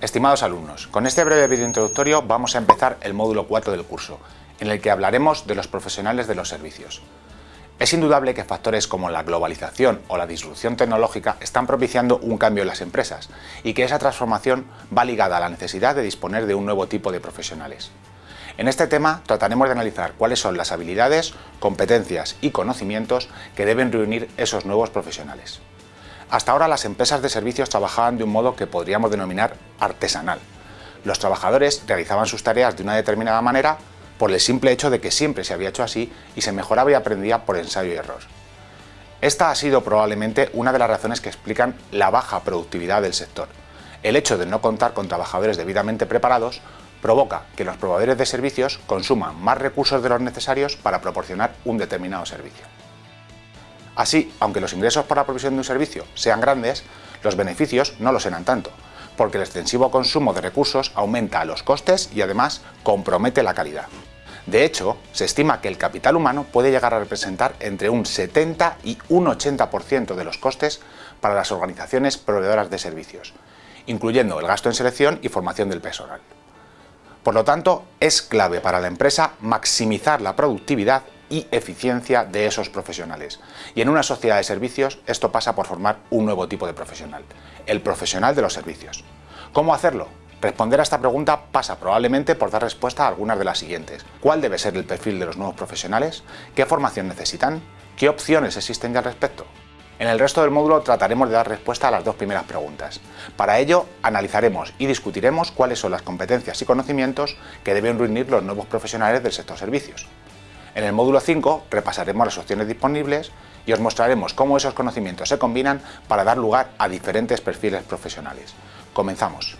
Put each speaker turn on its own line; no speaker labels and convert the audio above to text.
Estimados alumnos, con este breve vídeo introductorio vamos a empezar el módulo 4 del curso, en el que hablaremos de los profesionales de los servicios. Es indudable que factores como la globalización o la disrupción tecnológica están propiciando un cambio en las empresas y que esa transformación va ligada a la necesidad de disponer de un nuevo tipo de profesionales. En este tema trataremos de analizar cuáles son las habilidades, competencias y conocimientos que deben reunir esos nuevos profesionales. Hasta ahora las empresas de servicios trabajaban de un modo que podríamos denominar artesanal. Los trabajadores realizaban sus tareas de una determinada manera por el simple hecho de que siempre se había hecho así y se mejoraba y aprendía por ensayo y error. Esta ha sido probablemente una de las razones que explican la baja productividad del sector. El hecho de no contar con trabajadores debidamente preparados provoca que los proveedores de servicios consuman más recursos de los necesarios para proporcionar un determinado servicio. Así, aunque los ingresos por la provisión de un servicio sean grandes, los beneficios no lo serán tanto, porque el extensivo consumo de recursos aumenta los costes y además compromete la calidad. De hecho, se estima que el capital humano puede llegar a representar entre un 70 y un 80% de los costes para las organizaciones proveedoras de servicios, incluyendo el gasto en selección y formación del personal. Por lo tanto, es clave para la empresa maximizar la productividad y eficiencia de esos profesionales. Y en una sociedad de servicios esto pasa por formar un nuevo tipo de profesional, el profesional de los servicios. ¿Cómo hacerlo? Responder a esta pregunta pasa probablemente por dar respuesta a algunas de las siguientes. ¿Cuál debe ser el perfil de los nuevos profesionales? ¿Qué formación necesitan? ¿Qué opciones existen ya al respecto? En el resto del módulo trataremos de dar respuesta a las dos primeras preguntas. Para ello, analizaremos y discutiremos cuáles son las competencias y conocimientos que deben reunir los nuevos profesionales del sector servicios. En el módulo 5 repasaremos las opciones disponibles y os mostraremos cómo esos conocimientos se combinan para dar lugar a diferentes perfiles profesionales. Comenzamos.